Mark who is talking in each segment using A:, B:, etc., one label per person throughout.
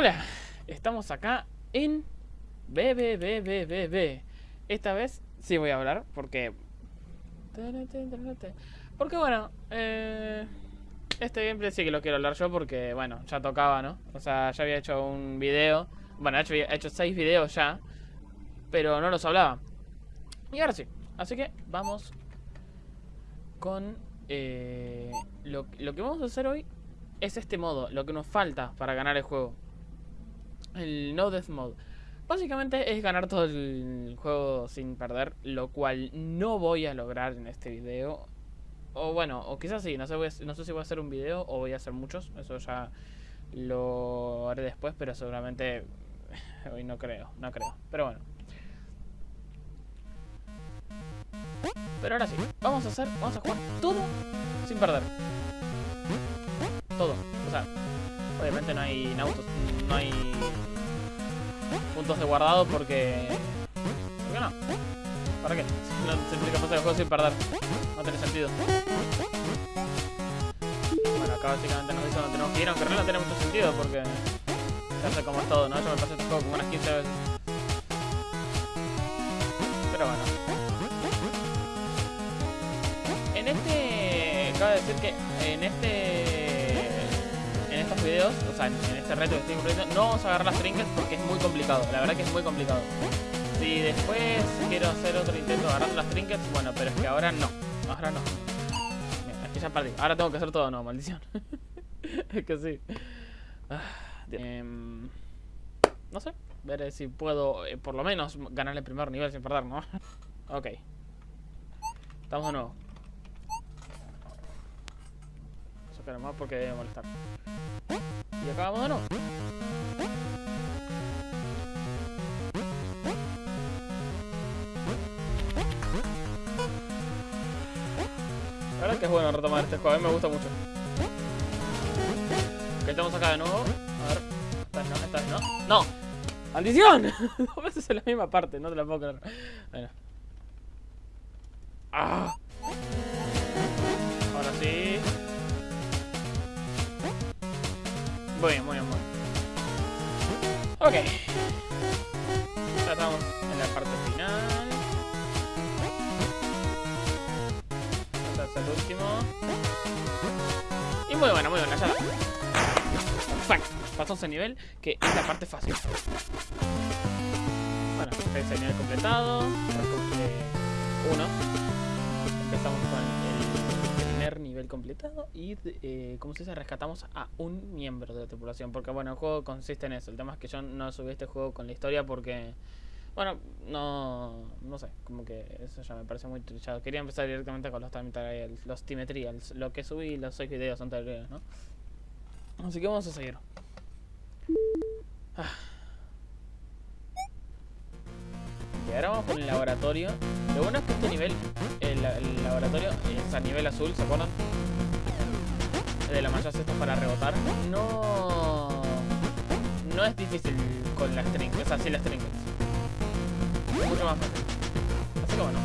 A: Hola, estamos acá en BBBBBB. Esta vez sí voy a hablar porque... Porque bueno, eh, este gameplay sí que lo quiero hablar yo porque, bueno, ya tocaba, ¿no? O sea, ya había hecho un video. Bueno, he hecho, he seis videos ya, pero no los hablaba. Y ahora sí. Así que vamos con eh, lo que vamos a hacer hoy es este modo, lo que nos falta para ganar el juego. El No Death Mode. Básicamente es ganar todo el juego sin perder, lo cual no voy a lograr en este video. O bueno, o quizás sí, no sé, no sé si voy a hacer un video o voy a hacer muchos, eso ya lo haré después, pero seguramente hoy no creo, no creo. Pero bueno. Pero ahora sí, vamos a hacer, vamos a jugar todo sin perder. Todo, o sea, obviamente no hay autos, no hay puntos de guardado porque... ¿Por qué no? ¿Para qué? No implica pasar el juego sin perder. No tiene sentido. Bueno, acá básicamente nos dice dónde tenemos que ir, aunque no tiene mucho sentido porque... Ya sé cómo es todo, ¿no? Yo me pasé este juego como unas 15 veces. Pero bueno. En este... Acabo de decir que en este estos videos, o sea, en, este reto que estoy cumpliendo, no vamos a agarrar las trinkets porque es muy complicado. La verdad que es muy complicado. Si después quiero hacer otro intento agarrando las trinkets, bueno, pero es que ahora no. Ahora no. Mira, aquí ya perdí. Ahora tengo que hacer todo no, maldición. es que sí. Ah, em, no sé. Veré si puedo, eh, por lo menos, ganar el primer nivel sin perder, ¿no? ok. Estamos de nuevo. Sacar más porque debe molestar. Y acabamos de nuevo. La verdad es que es bueno retomar este juego, a mí me gusta mucho. Ok, estamos acá de nuevo. A ver, esta no, esta no. ¡No! ¡Maldición! Dos veces en la misma parte, no te la puedo creer. Bueno. Muy bien, muy bien, muy bien. Ok. Ya estamos en la parte final. Este es el último. Y muy bueno, muy bueno, ya Perfecto. Pasamos el nivel, que es la parte fácil. Bueno, este es el nivel completado. Uno. Empezamos con completado y, eh, como se dice, rescatamos a un miembro de la tripulación. Porque, bueno, el juego consiste en eso. El tema es que yo no subí este juego con la historia porque, bueno, no, no sé, como que eso ya me parece muy trillado. Quería empezar directamente con los time trials, los time trials, lo que subí los seis videos anteriores, ¿no? Así que vamos a seguir. Ah. Y ahora vamos con el laboratorio. Lo bueno es que este nivel, el, laboratorio es a nivel azul, ¿se acuerdan? De la mancha esto para rebotar. No... No es difícil con las trinkets, o sea, sí las trinkets. Mucho más fácil. Así que bueno.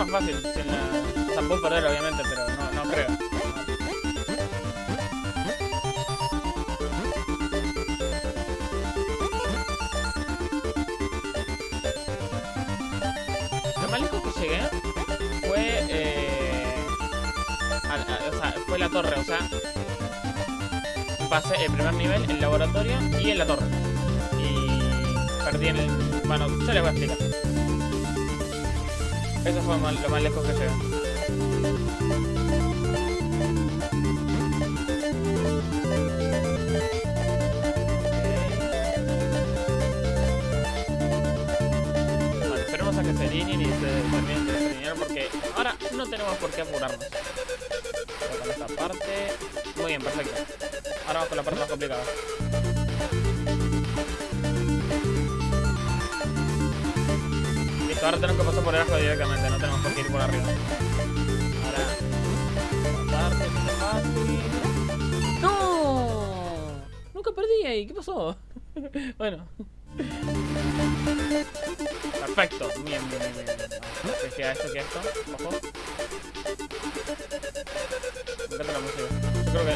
A: Más fácil. Sin la... O sea, puedo perder obviamente, pero no, no creo. Lo más lejos que llegué fue... Eh, o sea, fue la torre, o sea... Pasé el primer nivel, el laboratorio y en la torre perdí en el... Bueno, yo les voy a explicar. Eso fue lo más lejos que llegué. Bueno, esperemos a que se alineen y se terminen de desalinear porque ahora no tenemos por qué apurarnos. Con esta parte... Muy bien, perfecto. Ahora vamos con la parte más complicada. Ahora tenemos que pasar por debajo directamente, no tenemos por qué ir por arriba. Ahora. Fácil. ¡No! Nunca perdí ahí, ¿qué pasó? bueno. Perfecto, bien, bien, bien, bien. ¿Qué esto? ¿Qué esto? Ojo. Me encanta la música. Yo creo que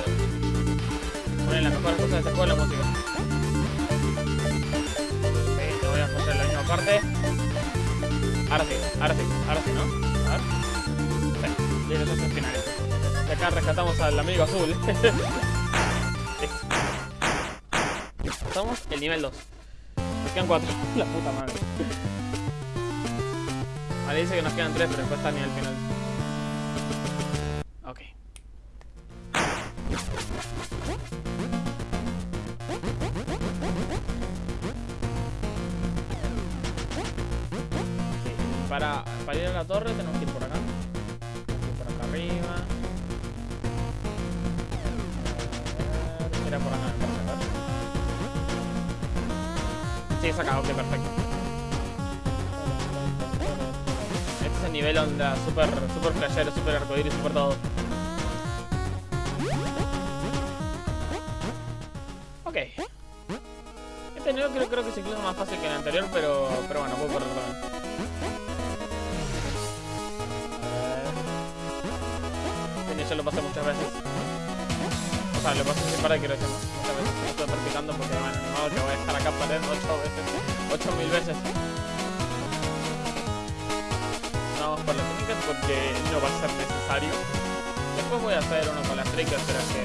A: ponen las mejores cosas de este juego la música. Sí, te voy a poner la misma parte. Ahora sí, ahora sí, ahora sí, ¿no? A ver. Sí, y los dos finales. Y acá rescatamos al amigo azul. Listo. Pasamos el nivel 2. Nos quedan 4. La puta madre. Vale, dice que nos quedan 3, pero después está el nivel final. Para, para ir a la torre tenemos que ir por acá. Tenemos ir por acá arriba. Ver, Era por acá, parece, ¿verdad? Sí, acá, ok, perfecto. Este es el nivel onda super, super flashero, super arcoíris, super todo. Ok. Este nivel creo, creo que es incluso más fácil que el anterior, pero, pero bueno, puedo correr también. Yo lo pasé muchas veces. O sea, lo pasé sin parar, quiero decir, ¿no? muchas veces. Estoy practicando porque, bueno, ni modo que voy a estar acá perdiendo 8 veces. 8000 veces. Vamos por las técnicas porque no va a ser necesario. Después voy a hacer uno con las triggers, pero que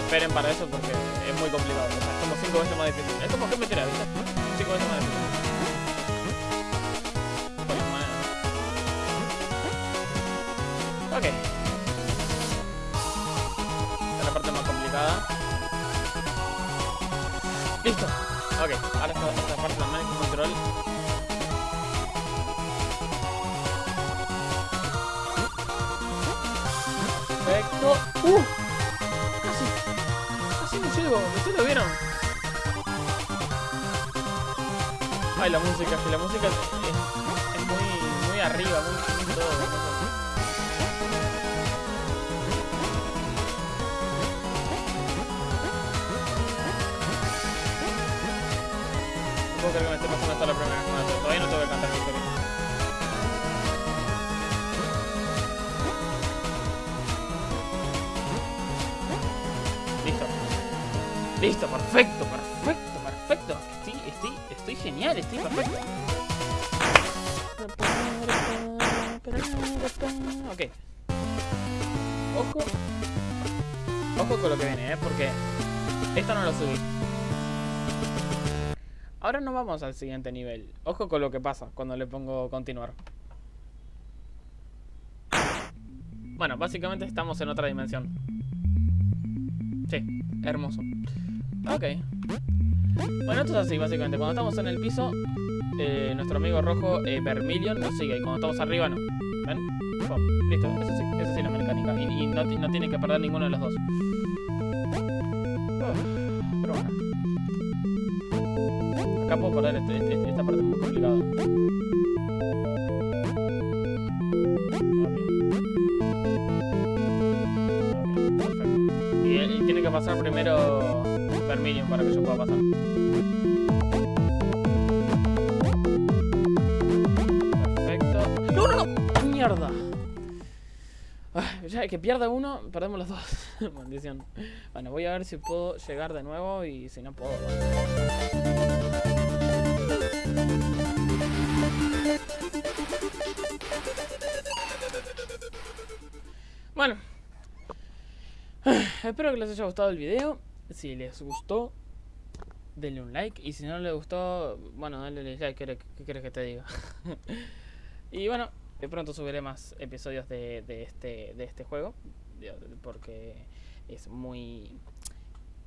A: esperen para eso porque es muy complicado. O sea, es como 5 veces más difícil. Es como que me tira, ¿viste? 5 veces más difícil. Monedas. Ok. Listo. Ok, ahora esta, esta parte también es con control. Perfecto. ¡Uh! Casi. Casi me llego. ¿Ustedes lo vieron? Ay, la música. Que la música es muy, muy arriba. Muy, muy todo. Puedo creer que me esté pasando esto la primera. Bueno, Todavía no tengo que cantar victoria. Listo. Listo, perfecto, perfecto, perfecto. Estoy, estoy, estoy genial, estoy perfecto. Ok. Ojo. Ojo con lo que viene, ¿eh? Porque esto no lo subí. Ahora nos vamos al siguiente nivel. Ojo con lo que pasa cuando le pongo continuar. Bueno, básicamente estamos en otra dimensión. Sí, hermoso. Ok. Bueno, esto es así, básicamente. Cuando estamos en el piso, eh, nuestro amigo rojo, eh, Vermilion, nos sigue. Y cuando estamos arriba, no. ¿Ven? Listo, eso sí, eso sí la mecánica. Y, no, no tiene que perder ninguno de los dos. Uf, Acá puedo perder este- este- esta parte es muy complicada. Ok. Ok, perfecto. Y, él- y tiene que pasar primero Vermilion para que yo pueda pasar. Perfecto. ¡No, no, no! ¡Mierda! Ay, ya que pierda uno, perdemos los dos. Maldición. Bueno, voy a ver si puedo llegar de nuevo y si no puedo. Bueno. Espero que les haya gustado el video. Si les gustó, denle un like. Y si no les gustó, bueno, denle dislike. ¿Qué, qué que te diga? y bueno, de pronto subiré más episodios de, de este, de este juego. Porque es muy...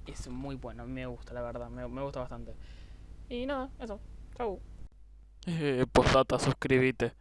A: Es muy bueno. Me gusta, la verdad. Me gusta bastante. Y nada, eso. Chau. Eh, postdata, suscríbete.